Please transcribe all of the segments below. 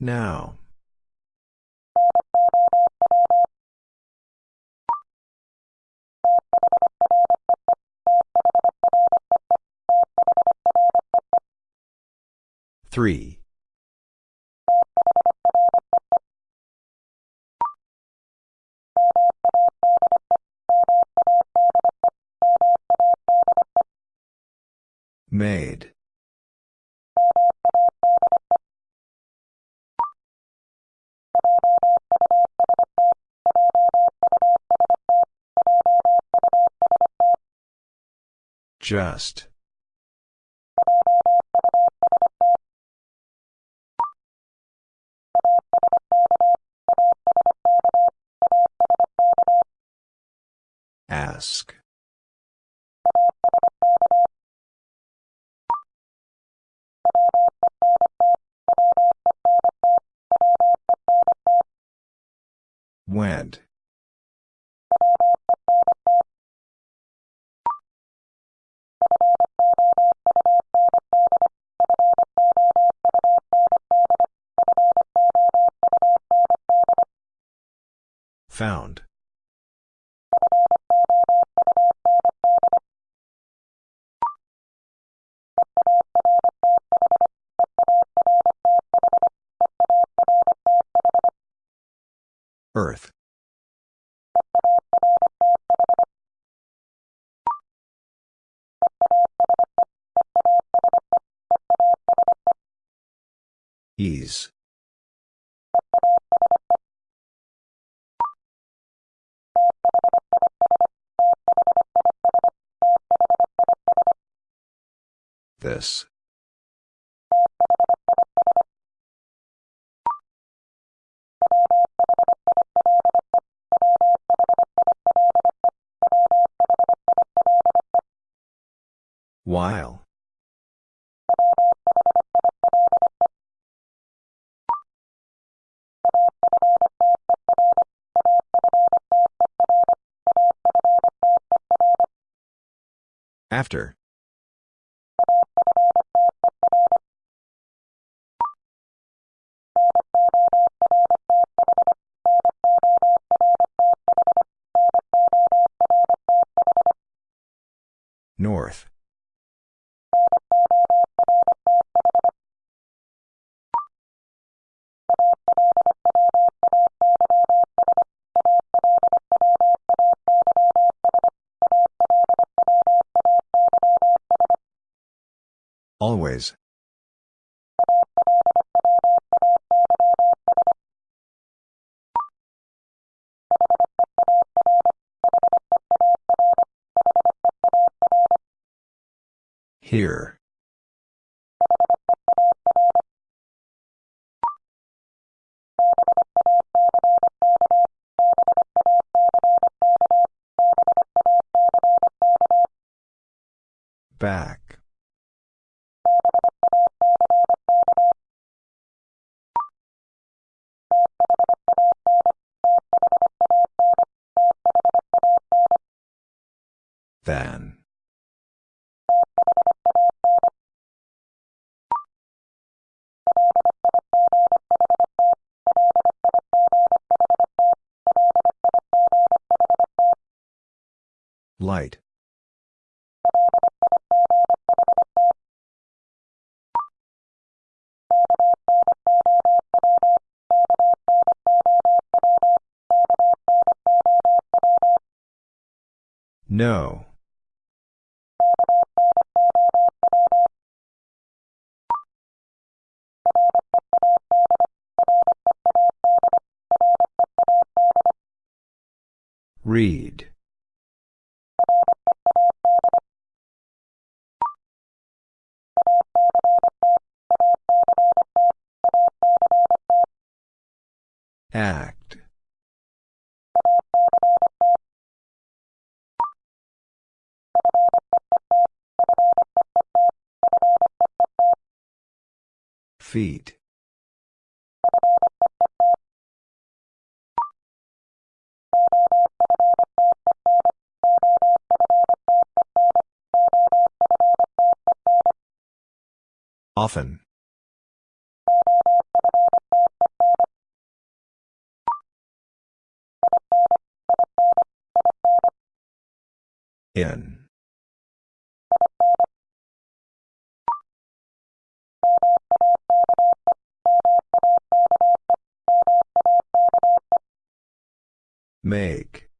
Now. Three. Just. Ask. Went. Found. While. After. North. Always. Here. Back. Than. Light. No. Read. Feet. Often. In. Make.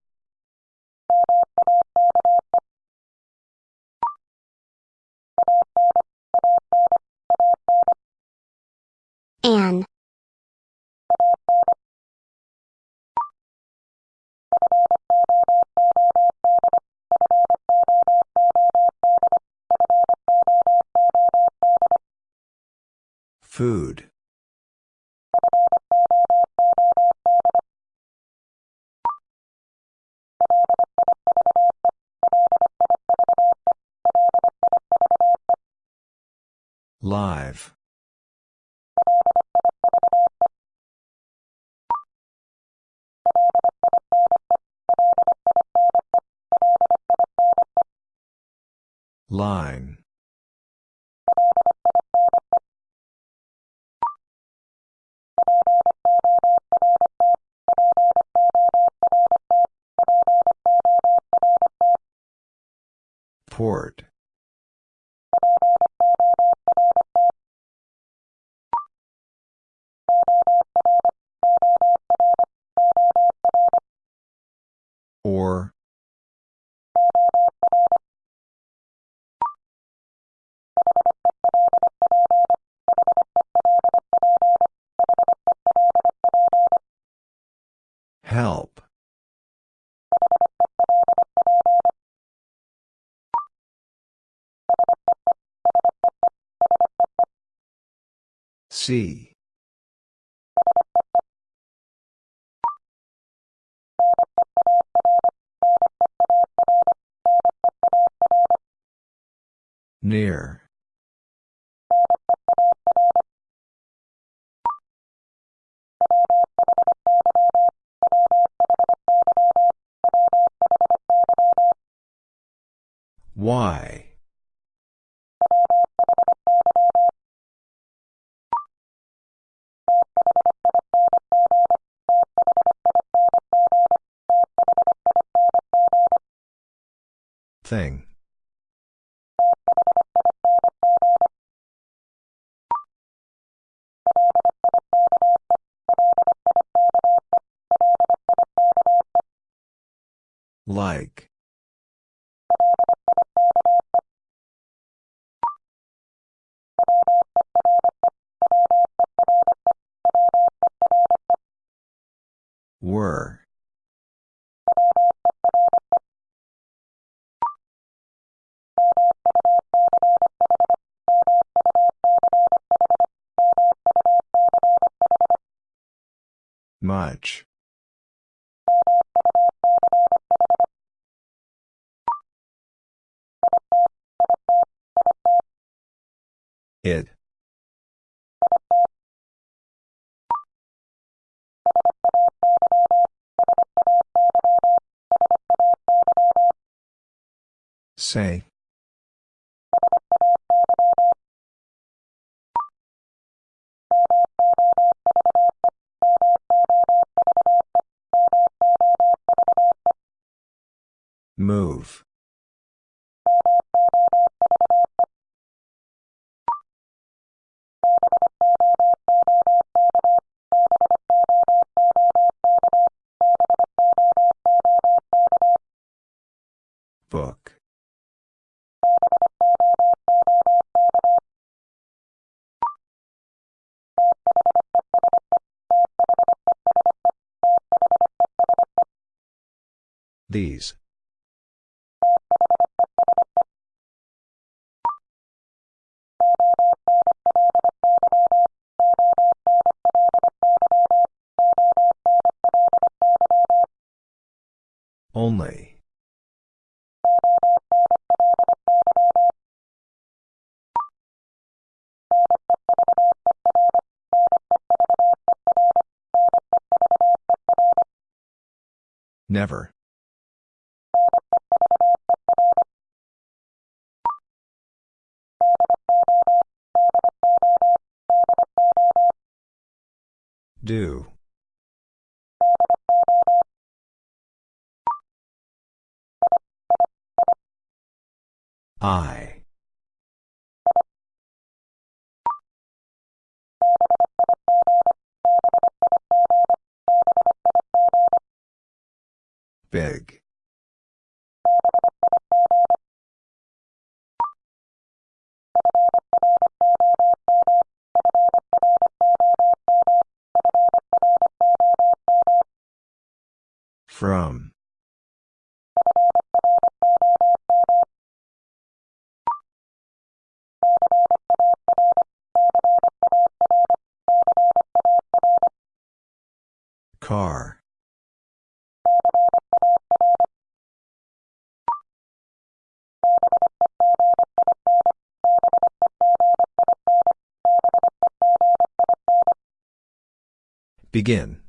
An. Food. Live. Line. Port. See. Near. Why? Thing. Like. It. Say. Move. Book. These. Only. Never. Do. I. Big. From. Car. Begin.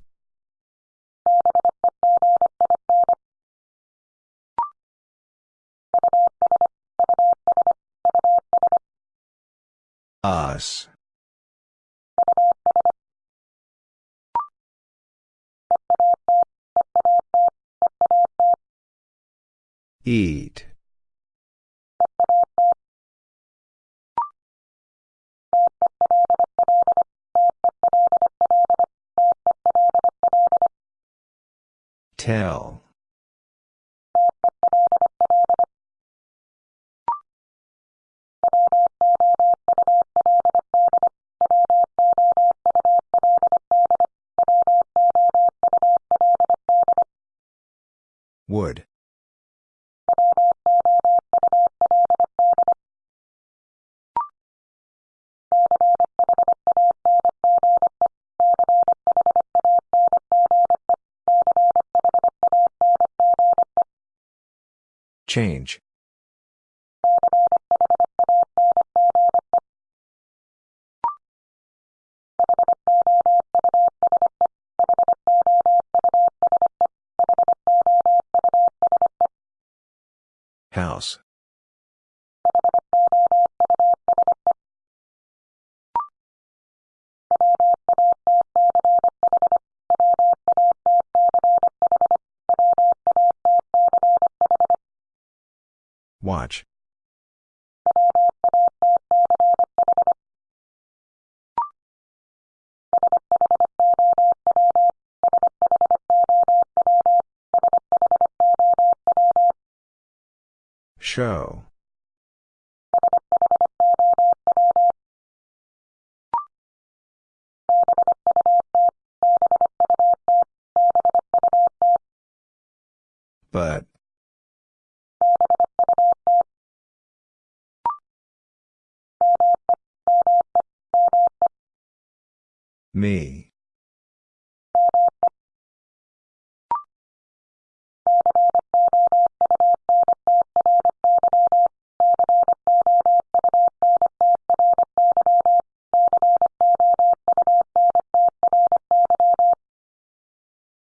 Change. House. Watch. Show. But. Me.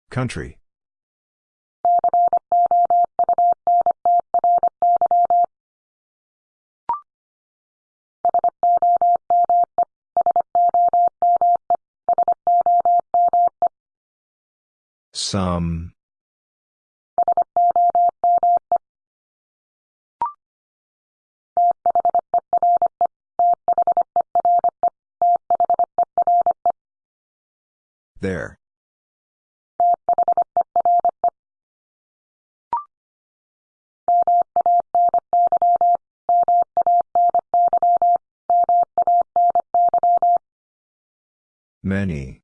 Country. Some. Um, there. Many.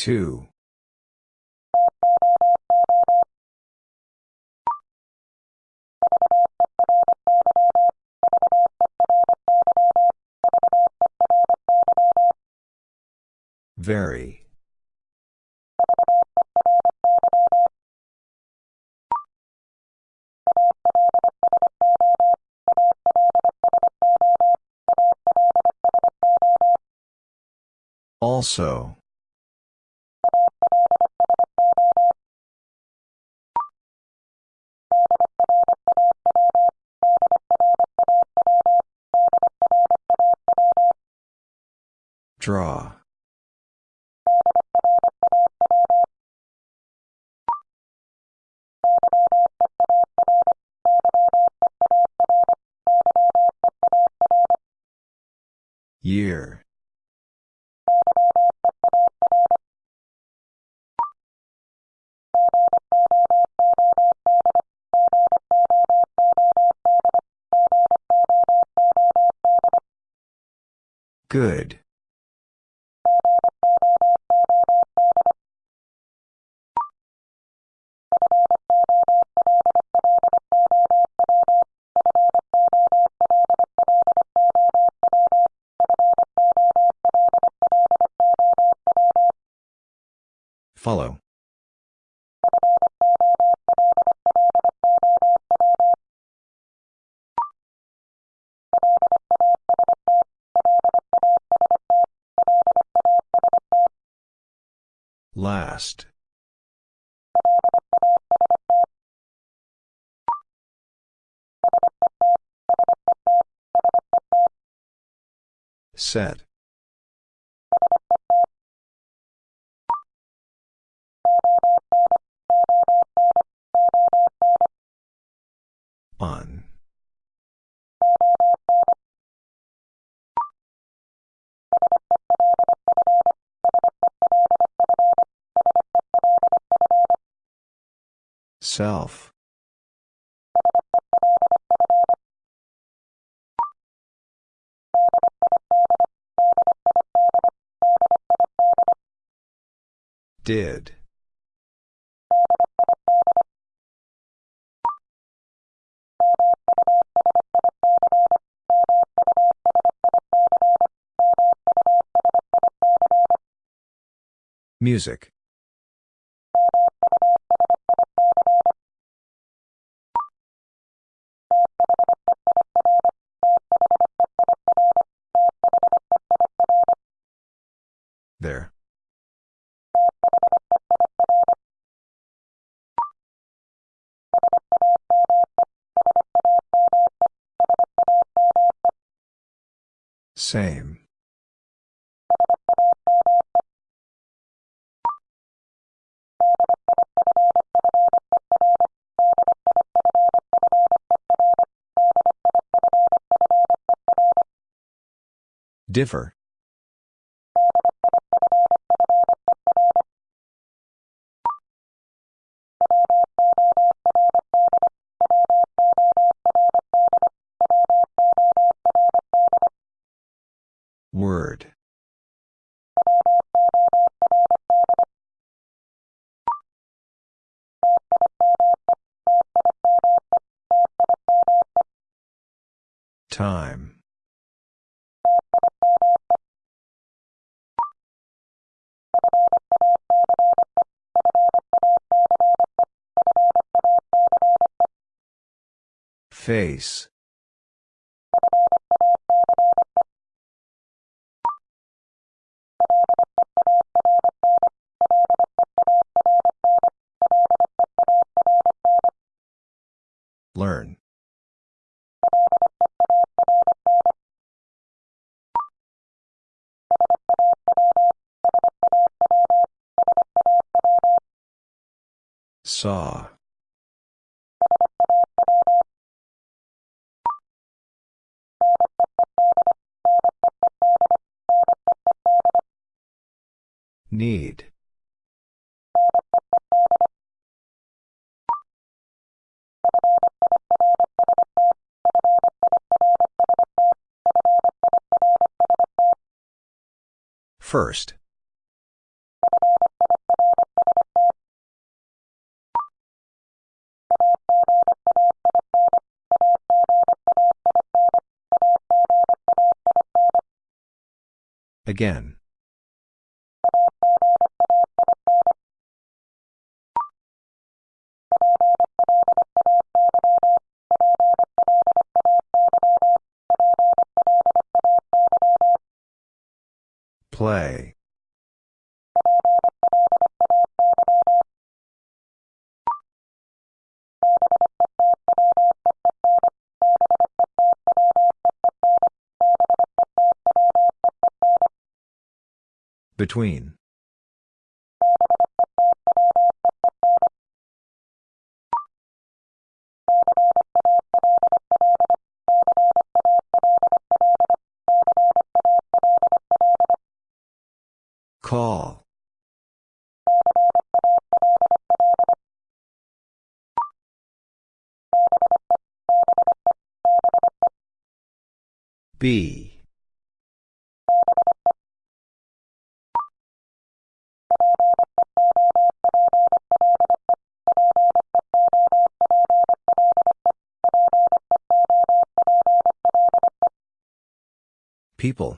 Two. Very. Also. Draw. Year. Good. Follow. Last. Set. Self. Did. Music. Same. Differ. Face. Learn. Saw. Need. First. Again. Play. Between. Call. B. People.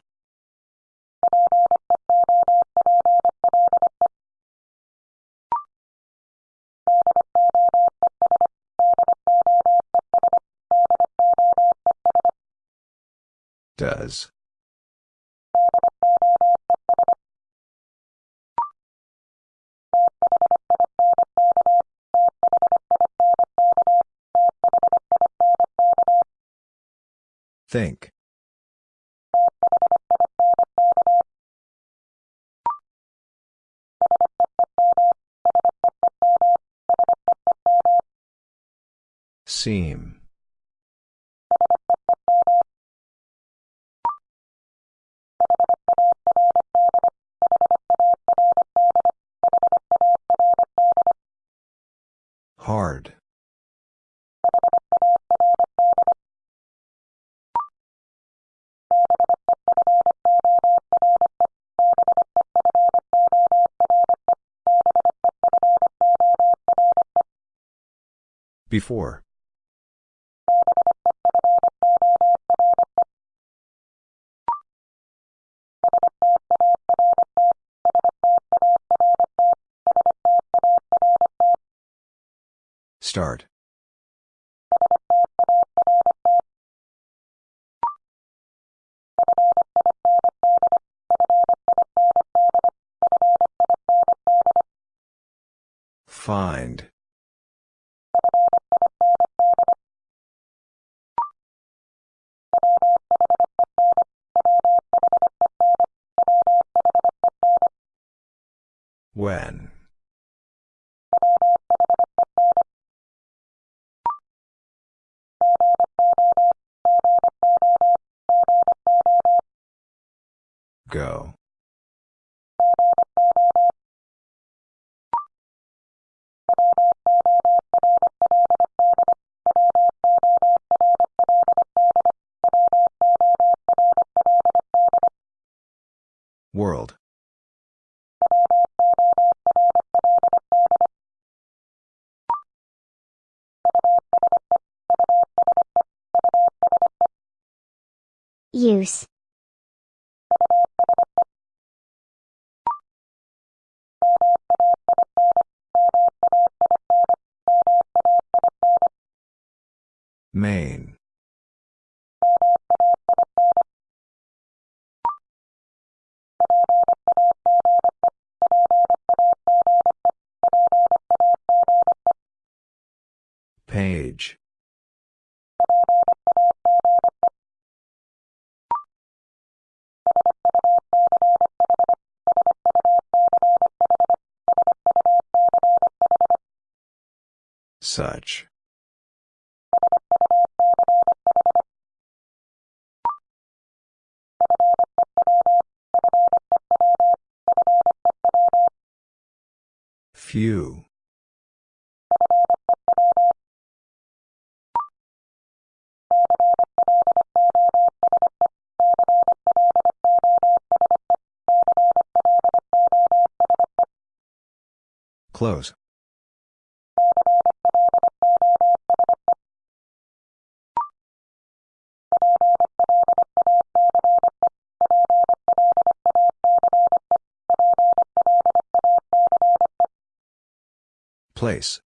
Does. Think. Seam. Before. Start. World. Use. Main. Such. Few. Close. Place.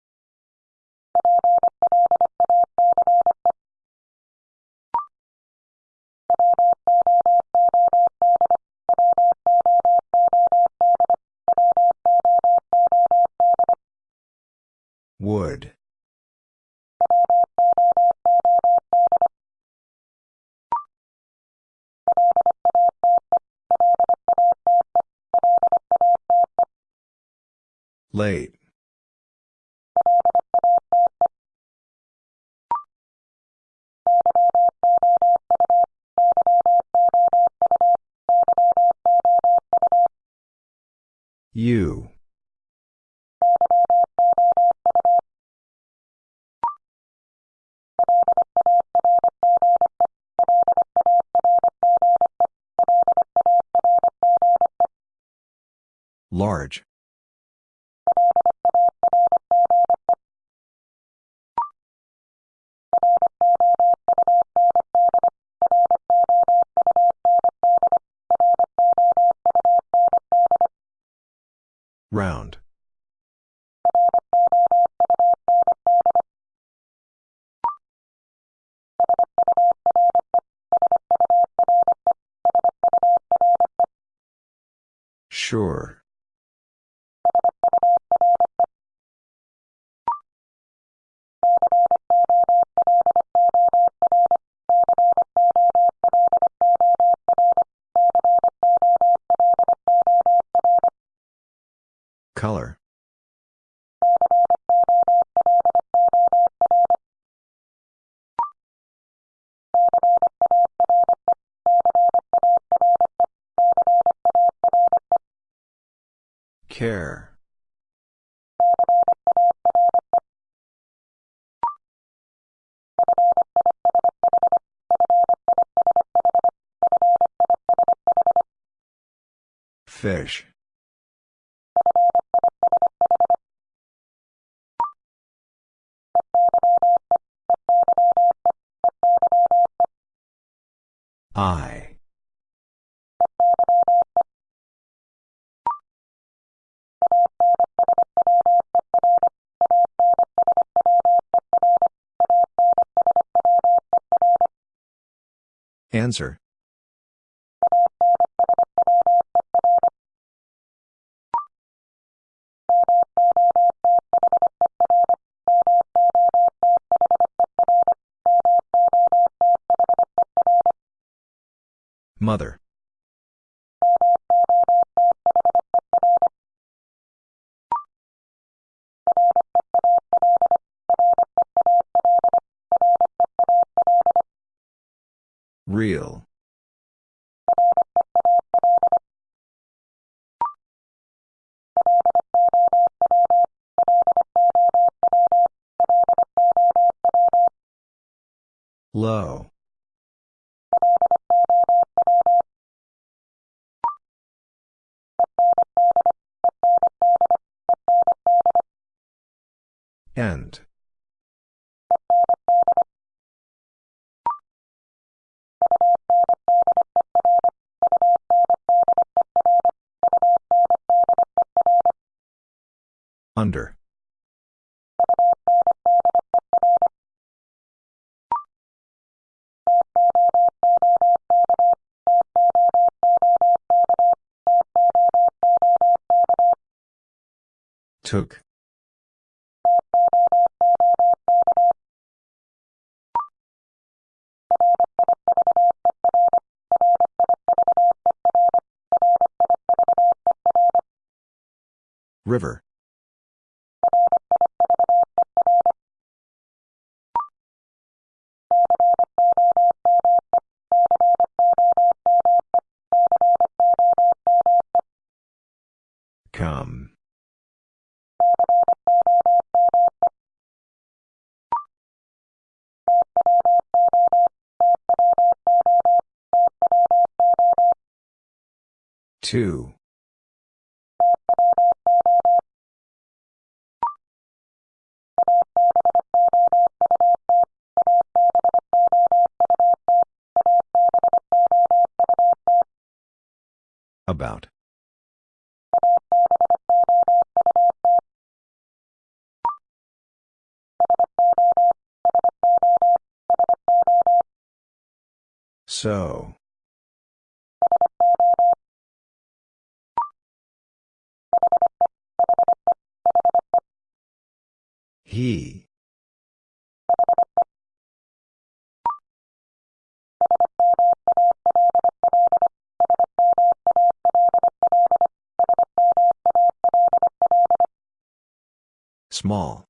Wood. Late. You. Large. Round. Sure. Color. Care. Fish. Answer. Mother. Took. Two. About. So. Small.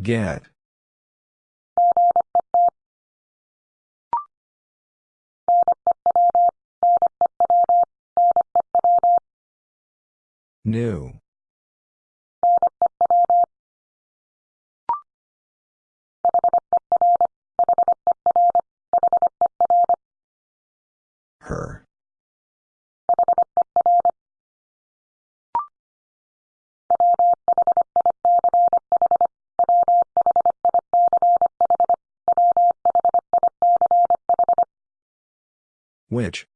Get. New. Which?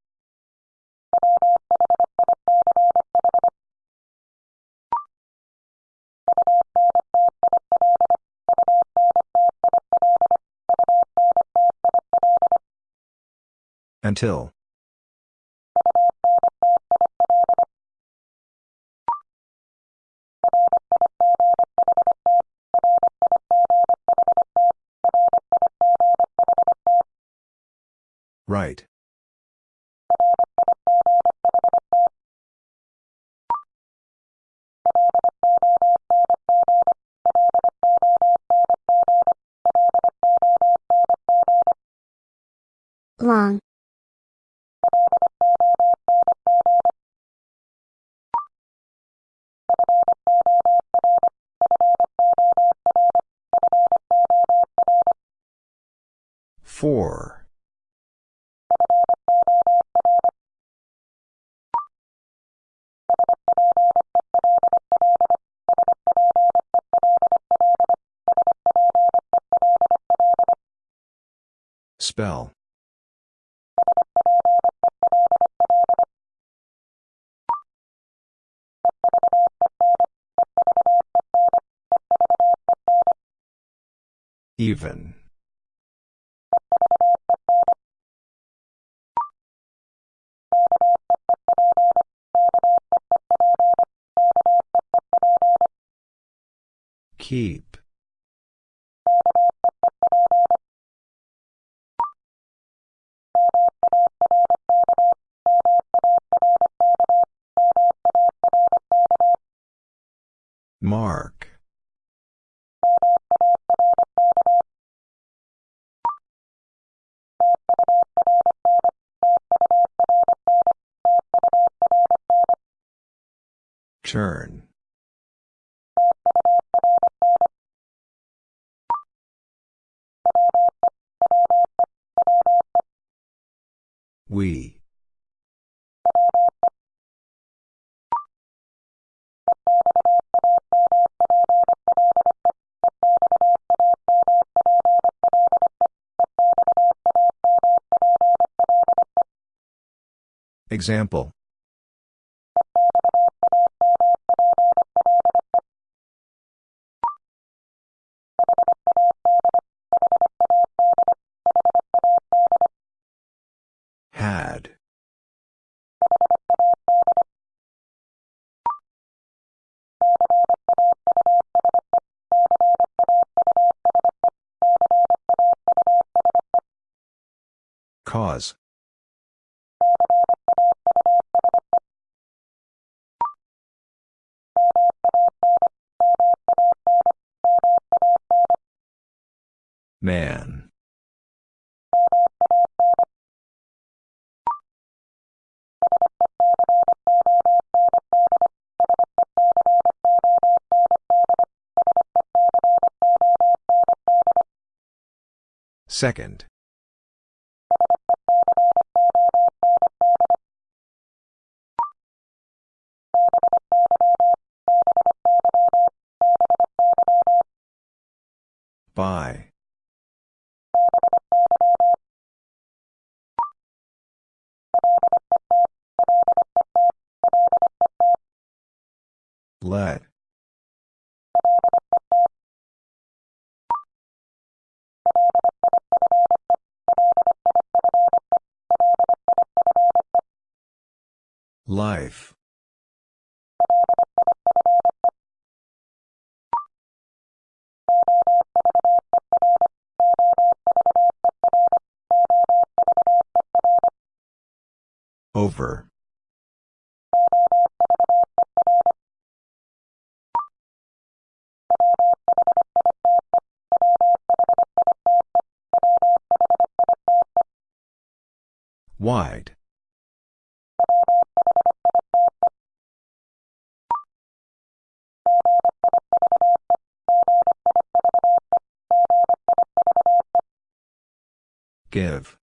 Until. Right. Long. Four. Spell. Even. Keep. Mark. Turn. We. Example. Had. Cause. Man. Second. By. Let. Life. Over. Wide. Give.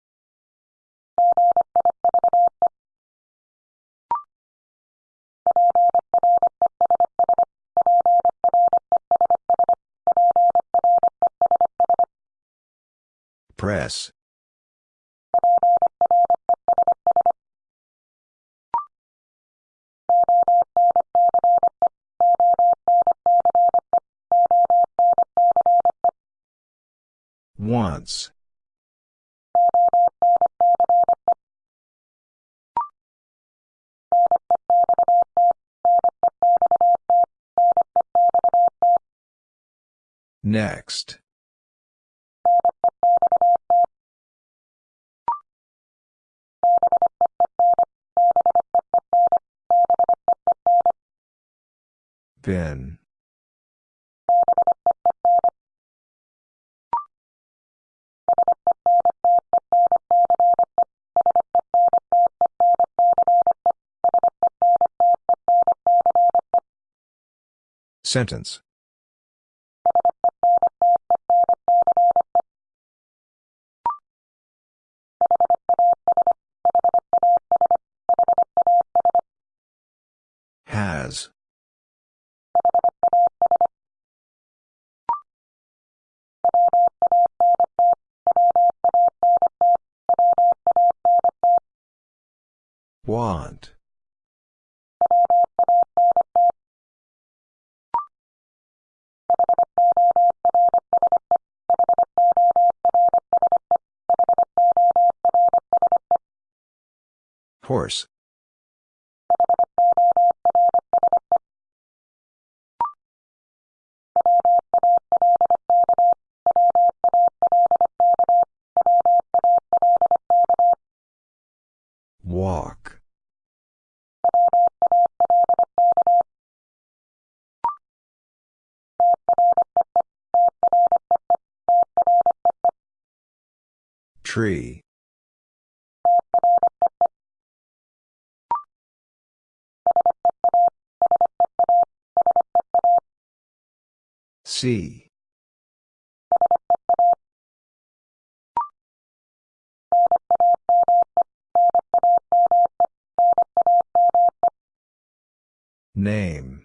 Press. Once. Next. Bin. Sentence. Want. Horse. Walk. Tree. See. Name.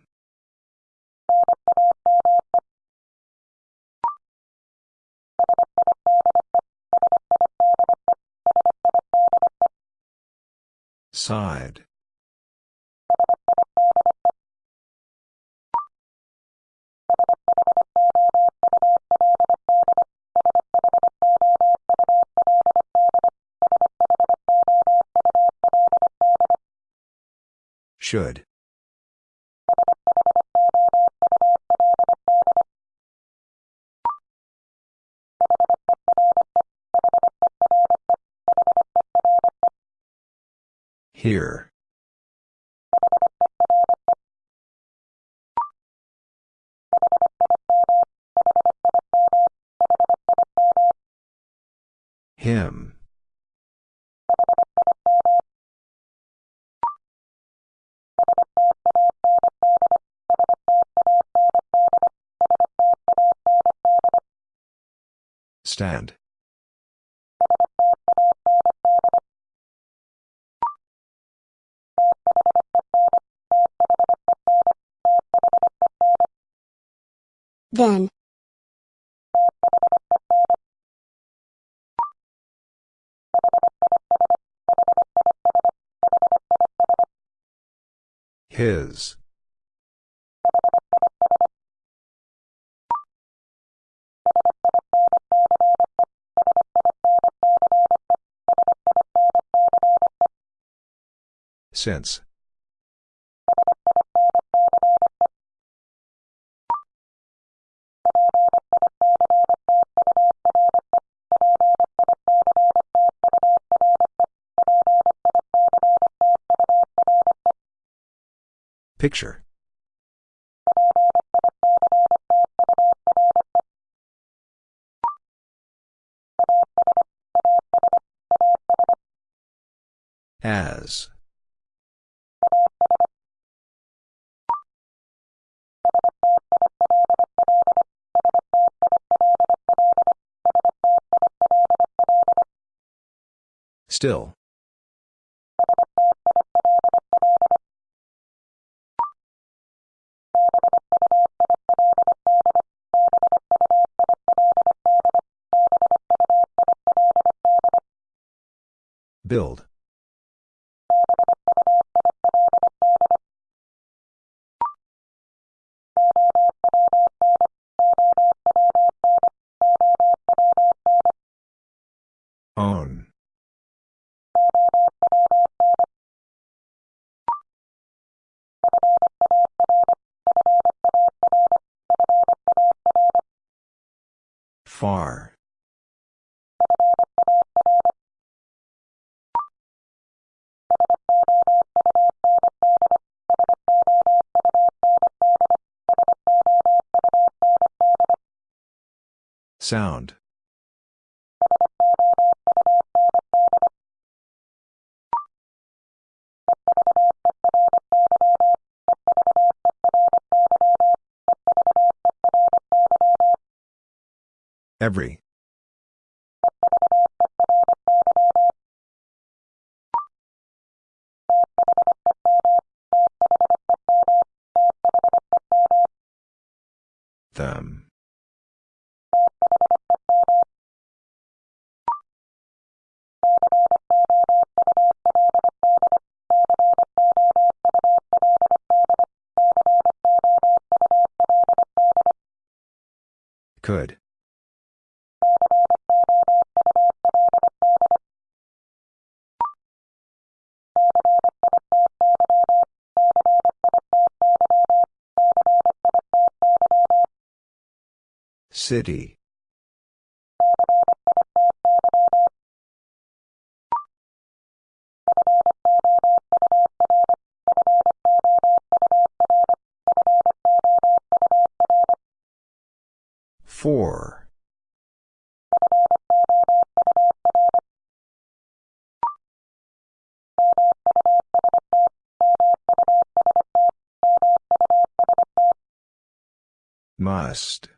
Side. Should. Here. Him. Stand. Then. His. Since. Picture. As. Still. Build. Own. Far. Sound. Every. Them. Could. City. Four. Must.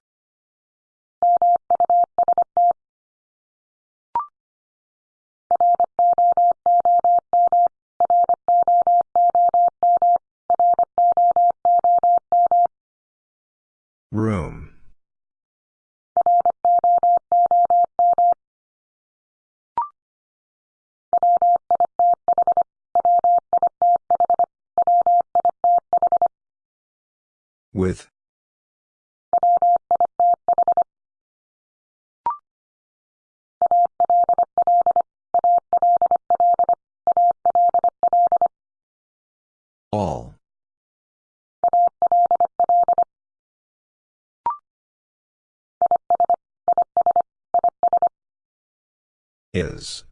Is.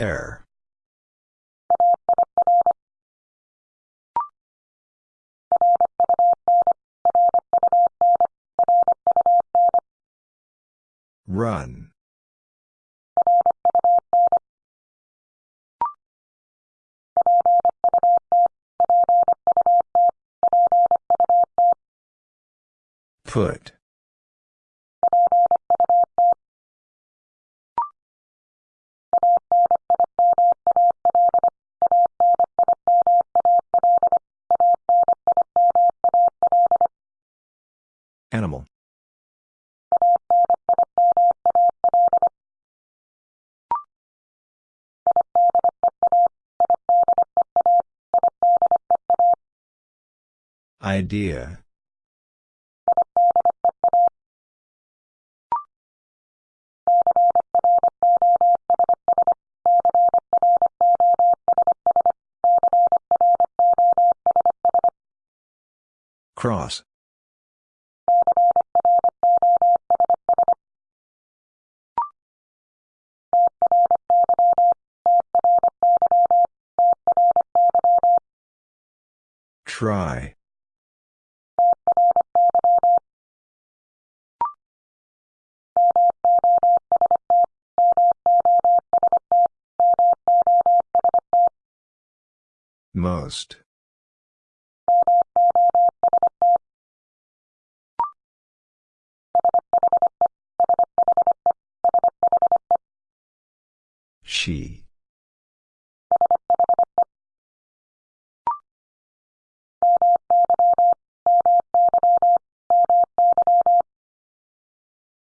Air. Run. Put. Animal. Idea. Cross. Try. Most. She.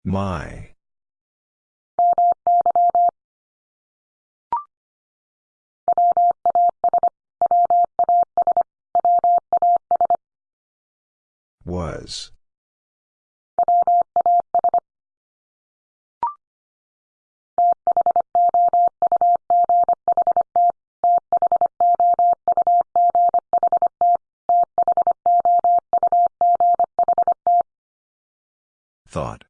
My. Was. Thought.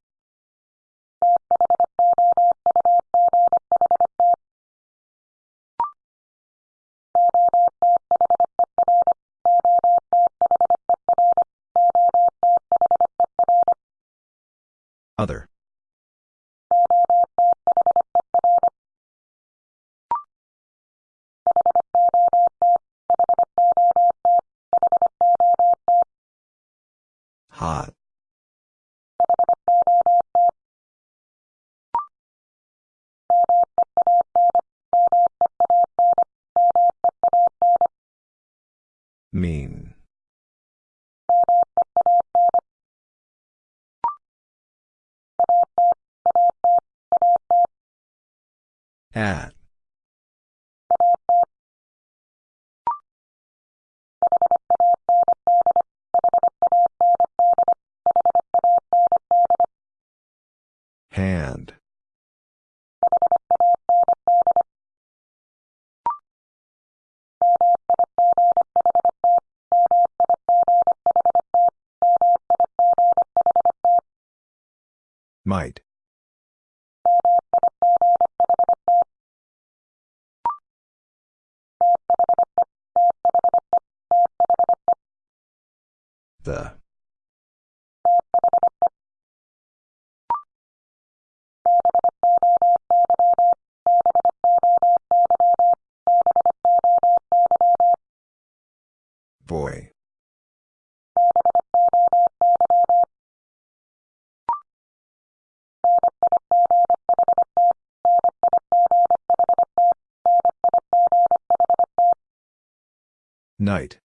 Night.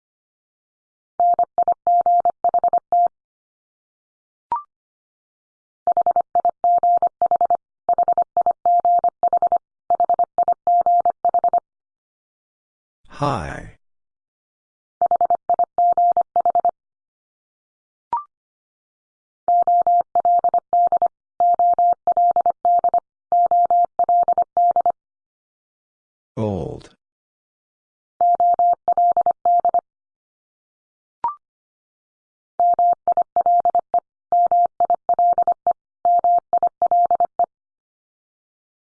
High. Old.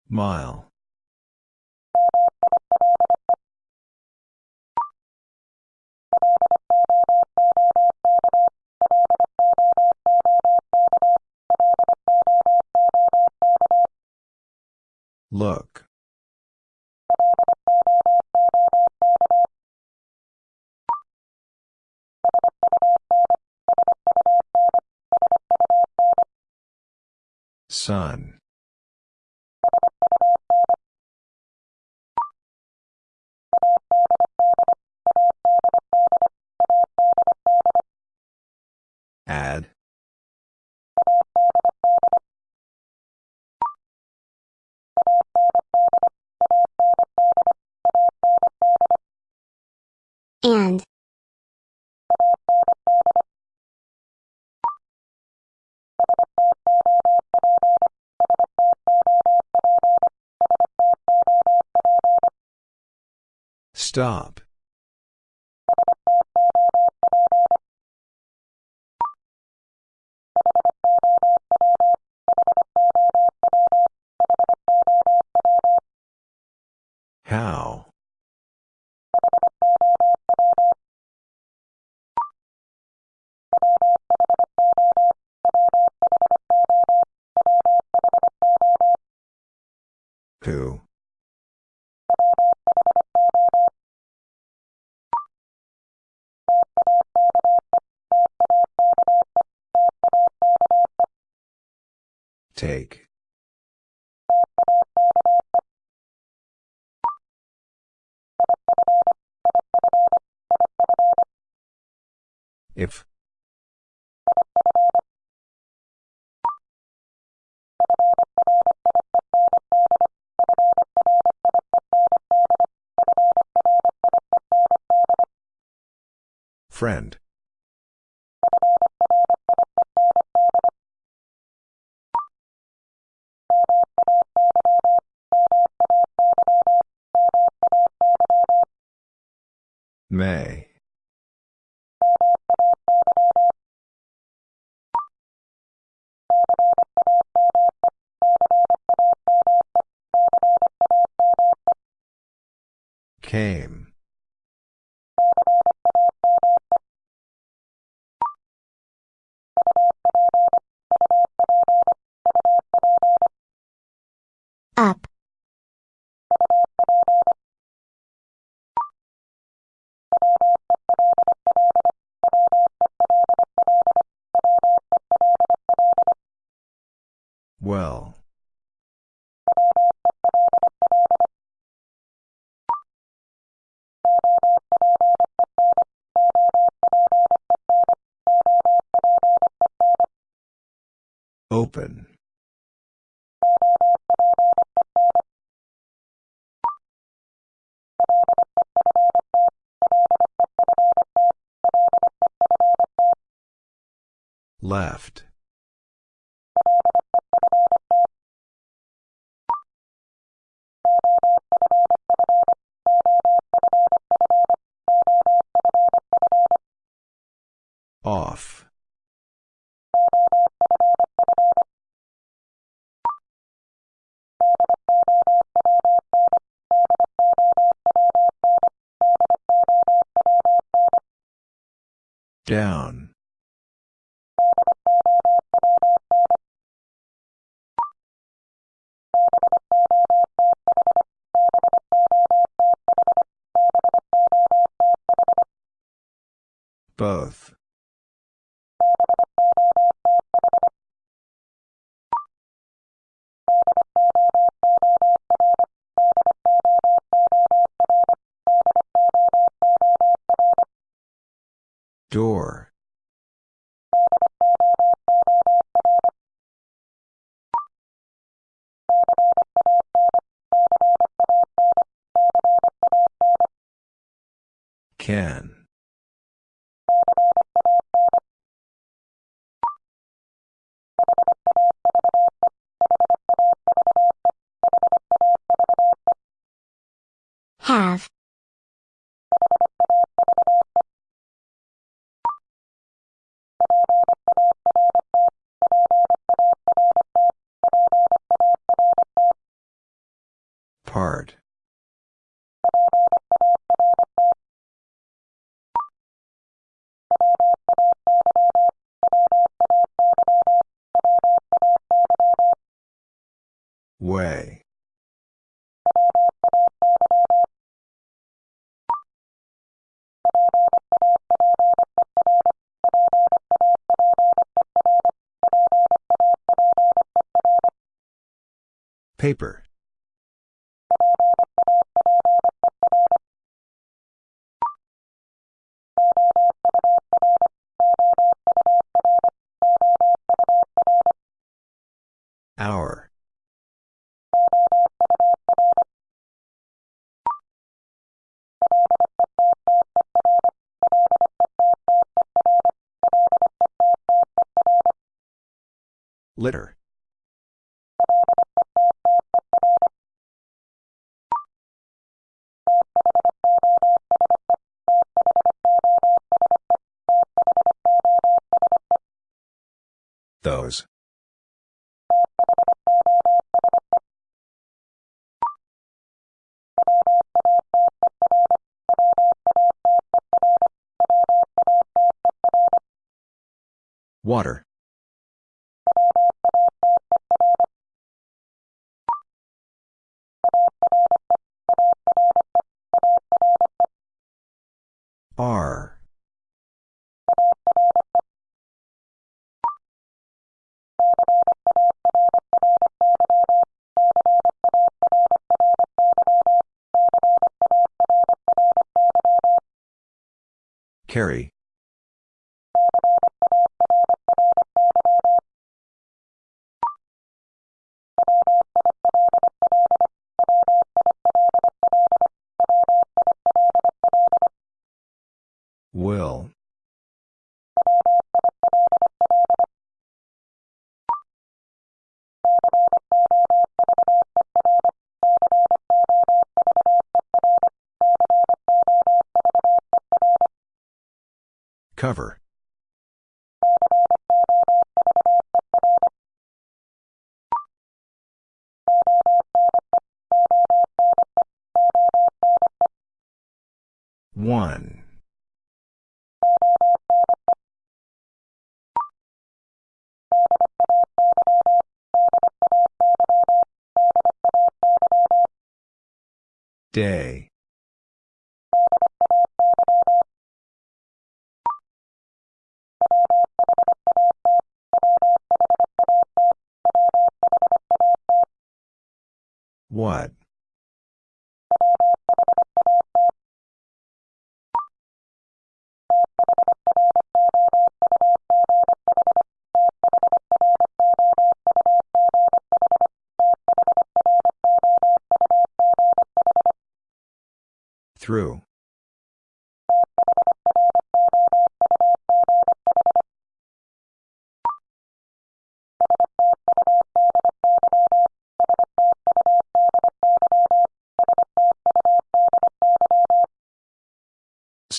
Mile. Look. Sun. Add. And. Stop. How? Who? Take. If. Friend. May. Came. Left. Off. Down. Both. Door. Can. Way. Paper. Litter. Those. Water. Carry. Cover. One. Day. What? Through.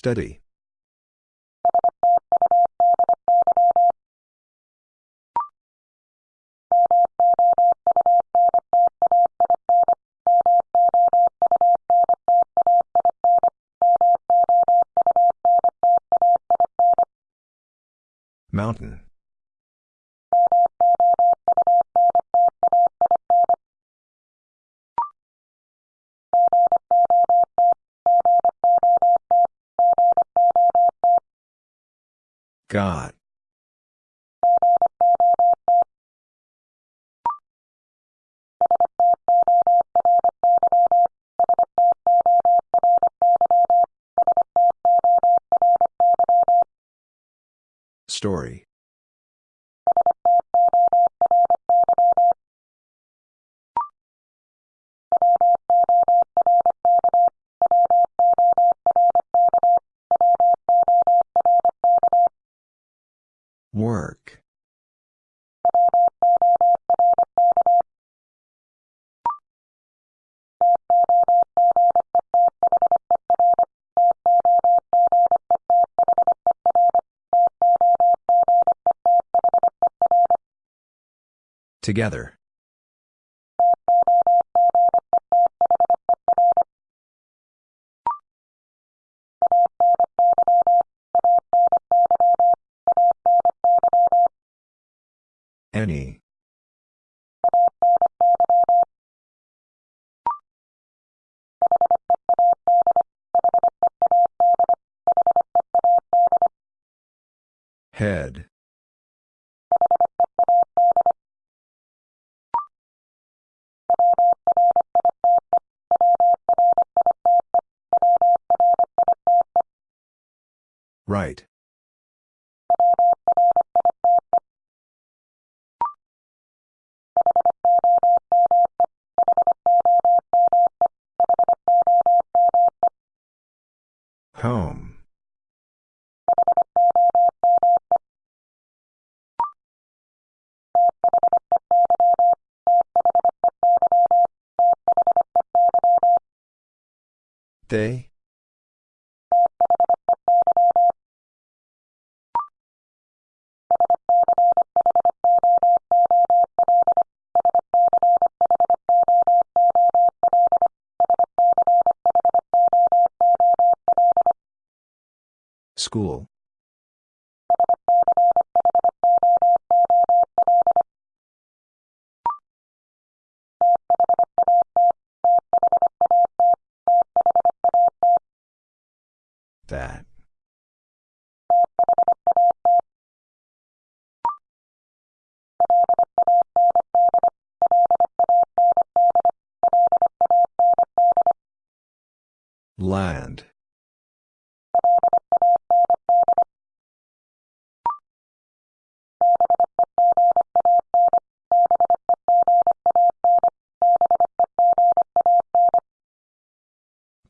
Study. God. Together. They? Land.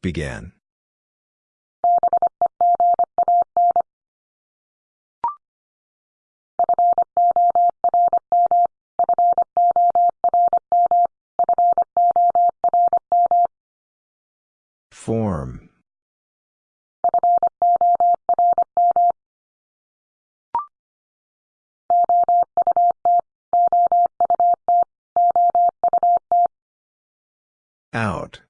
Began. Form. Out.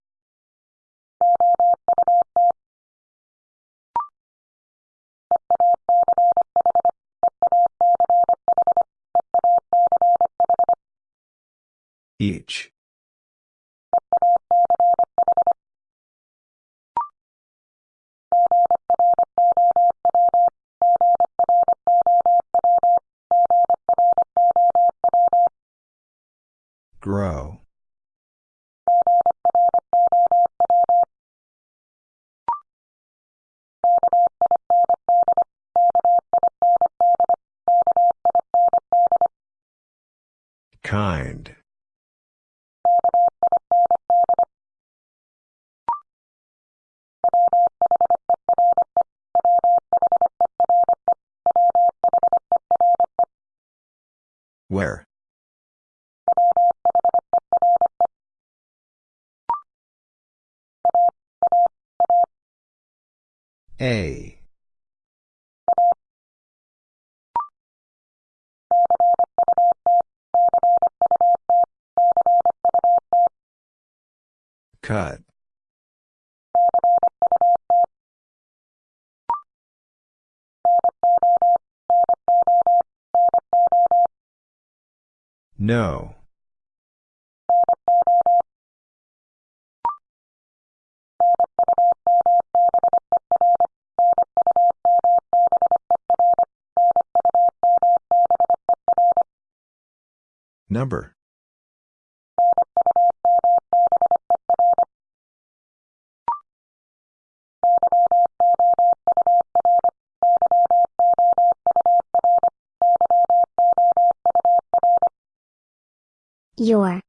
Each. Grow. A. Cut. No. Number. Your.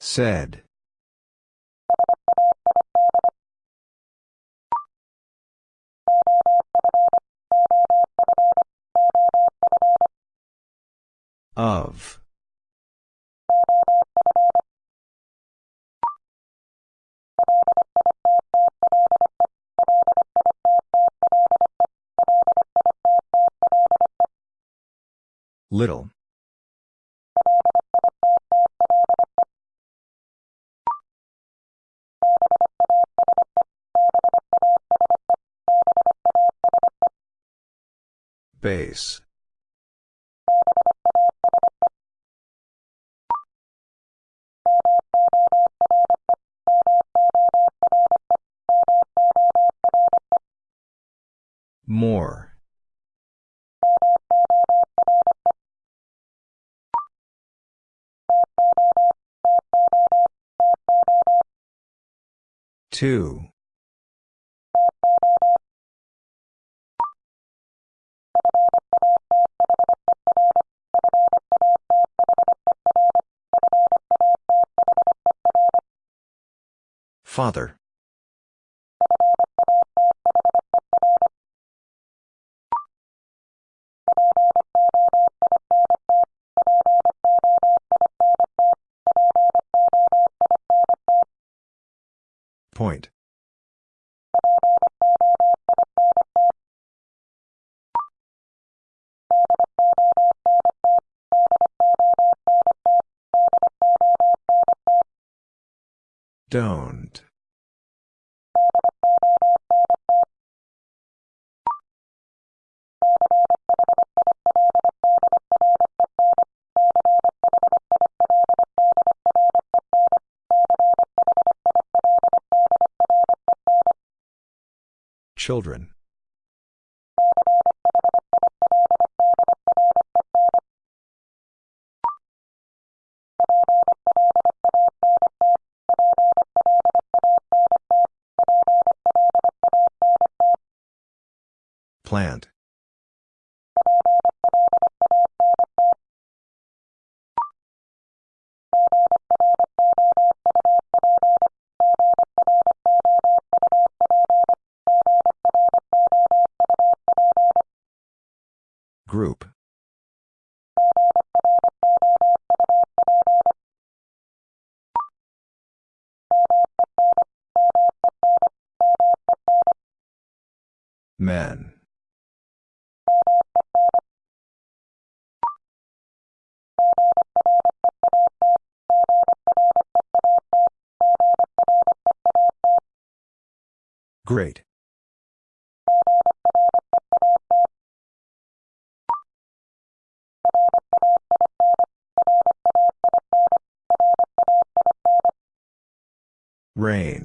Said. Of. Little. Base. More. Two. Father. Point. Don't. Children. Plant. Rain.